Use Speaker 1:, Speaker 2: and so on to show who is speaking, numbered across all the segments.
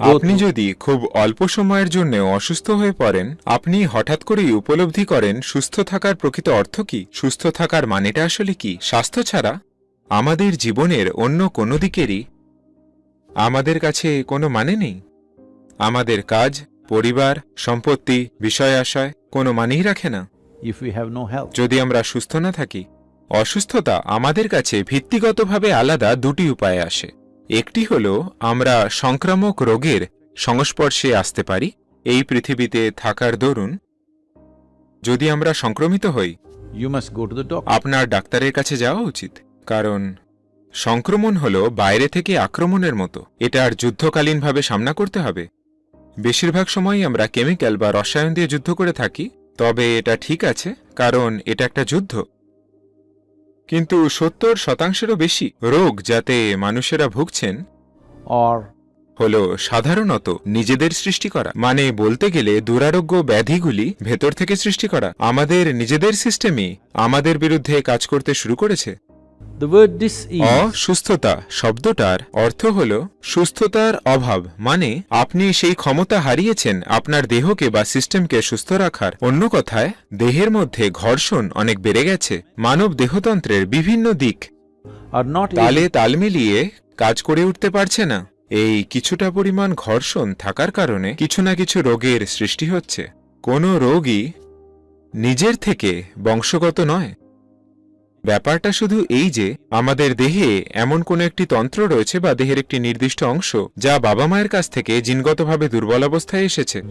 Speaker 1: আপনি যদি খুব অল্প সময়ের জন্য অসুস্থ হয়ে পড়েন আপনি হঠাৎ করেই উপলব্ধি করেন সুস্থ থাকার প্রকৃত অর্থ কি? সুস্থ থাকার মানেটা আসলে কি? স্বাস্থ্য ছাড়া আমাদের জীবনের অন্য কোনো দিকেরই আমাদের কাছে কোনো মানে নেই। আমাদের কাজ পরিবার সম্পত্তি বিষয় আশয় কোনো মানেই রাখে না. যদি আমরা সুস্থ না থাকি অসুস্থতা আমাদের কাছে ভিত্তিগতভাবে আলাদা দুটি উপায়ে আসে। একটি হল আমরা সংক্রামক রোগের সংস্পর্শে আসতে পারি এই পৃথিবীতে থাকার দরুন। যদি আমরা সংক্রমিত হই. আপনার ডাক্তারের কাছে যাওয়া উচিত। কারণ সংক্রমণ হল বাইরে থেকে আক্রমণের মতো। এটার যুদ্ধকালীনভাবে সামনা করতে হবে। বেশিরভাগ সময়ই আমরা কেমিক্যাল বা রসায়ন দিয়ে যুদ্ধ করে থাকি। তবে এটা ঠিক আছে কারণ এটা একটা যুদ্ধ। কিন্তু সত্তর শতাংশেরও বেশি রোগ যাতে মানুষেরা ভুগছেন
Speaker 2: অর
Speaker 1: হল সাধারণত নিজেদের সৃষ্টি করা। মানে বলতে গেলে দুরারোগ্য ব্যাধিগুলি ভেতর থেকে সৃষ্টি করা। আমাদের নিজেদের সিস্টেমই আমাদের বিরুদ্ধে কাজ করতে শুরু করেছে। অসুস্থতা শব্দটার অর্থ হল সুস্থতার অভাব মানে আপনি সেই ক্ষমতা হারিয়েছেন আপনার দেহকে বা সিস্টেমকে সুস্থ রাখার। অন্য কথায় দেহের মধ্যে ঘর্ষণ অনেক বেড়ে গেছে মানব দেহতন্ত্রের বিভিন্ন দিক। তালে তাল মিলিয়ে কাজ করে উঠতে পারছে না। এই কিছুটা পরিমাণ ঘর্ষণ থাকার কারণে কিছু না কিছু রোগের সৃষ্টি হচ্ছে। কোনো রোগই নিজের থেকে বংশগত নয় ব্যাপারটা শুধু এই যে আমাদের দেহে এমন কোনো একটি তন্ত্র রয়েছে বা দেহের একটি নির্দিষ্ট অংশ যা বাবা মায়ের কাছ থেকে জিনগতভাবে দুর্বল অবস্থায় এসেছে।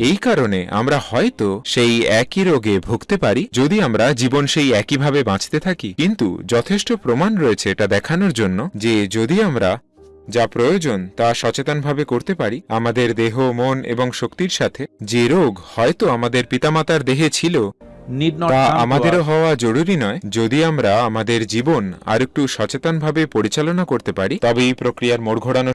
Speaker 1: এই কারণে আমরা হয়তো সেই একই রোগে ভুগতে পারি যদি আমরা জীবন সেই একইভাবে বাঁচতে থাকি। কিন্তু যথেষ্ট প্রমাণ রয়েছে এটা দেখানোর জন্য যে যদি আমরা যা প্রয়োজন তা সচেতনভাবে করতে পারি আমাদের দেহ মন এবং শক্তির সাথে যে রোগ হয়তো আমাদের পিতামাতার দেহে ছিল তা আমাদেরও হওয়া জরুরি নয়। যদি আমরা আমাদের জীবন আর একটু সচেতনভাবে পরিচালনা করতে পারি তবে এই প্রক্রিয়ার মোড় ঘোরানো